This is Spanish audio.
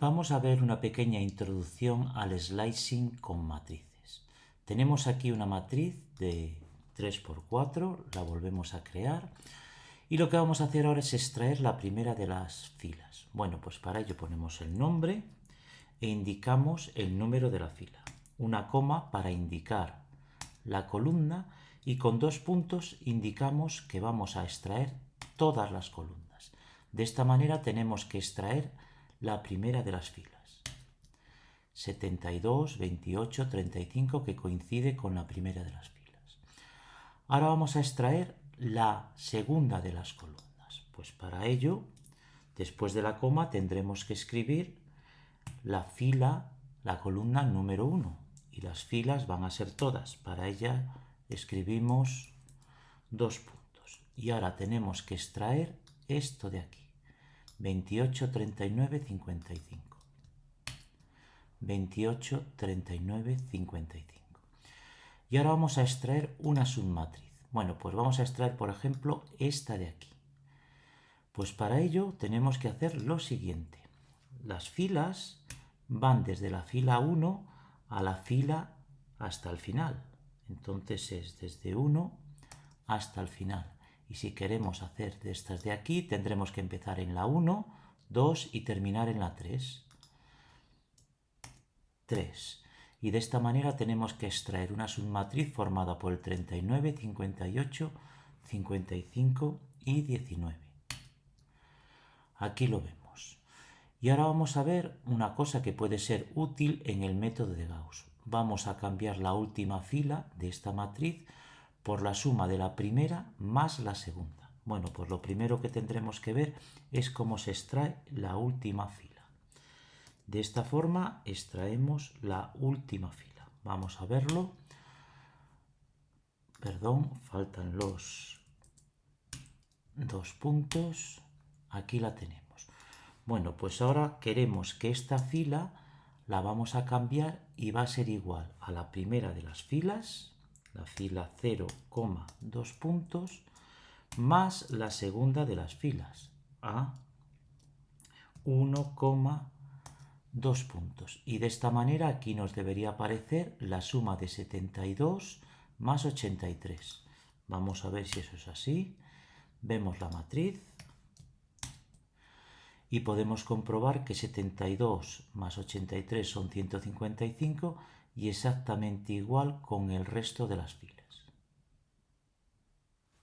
Vamos a ver una pequeña introducción al slicing con matrices. Tenemos aquí una matriz de 3x4, la volvemos a crear y lo que vamos a hacer ahora es extraer la primera de las filas. Bueno, pues para ello ponemos el nombre e indicamos el número de la fila. Una coma para indicar la columna y con dos puntos indicamos que vamos a extraer todas las columnas. De esta manera tenemos que extraer la primera de las filas. 72, 28, 35 que coincide con la primera de las filas. Ahora vamos a extraer la segunda de las columnas. Pues para ello, después de la coma tendremos que escribir la fila, la columna número 1 y las filas van a ser todas. Para ella escribimos dos puntos. Y ahora tenemos que extraer esto de aquí. 28, 39, 55. 28, 39, 55. Y ahora vamos a extraer una submatriz. Bueno, pues vamos a extraer, por ejemplo, esta de aquí. Pues para ello tenemos que hacer lo siguiente. Las filas van desde la fila 1 a la fila hasta el final. Entonces es desde 1 hasta el final. Y si queremos hacer de estas de aquí, tendremos que empezar en la 1, 2 y terminar en la 3. 3. Y de esta manera tenemos que extraer una submatriz formada por el 39, 58, 55 y 19. Aquí lo vemos. Y ahora vamos a ver una cosa que puede ser útil en el método de Gauss. Vamos a cambiar la última fila de esta matriz por la suma de la primera más la segunda. Bueno, pues lo primero que tendremos que ver es cómo se extrae la última fila. De esta forma extraemos la última fila. Vamos a verlo. Perdón, faltan los dos puntos. Aquí la tenemos. Bueno, pues ahora queremos que esta fila la vamos a cambiar y va a ser igual a la primera de las filas la fila 0,2 puntos, más la segunda de las filas, a 1,2 puntos. Y de esta manera aquí nos debería aparecer la suma de 72 más 83. Vamos a ver si eso es así. Vemos la matriz y podemos comprobar que 72 más 83 son 155 y exactamente igual con el resto de las filas.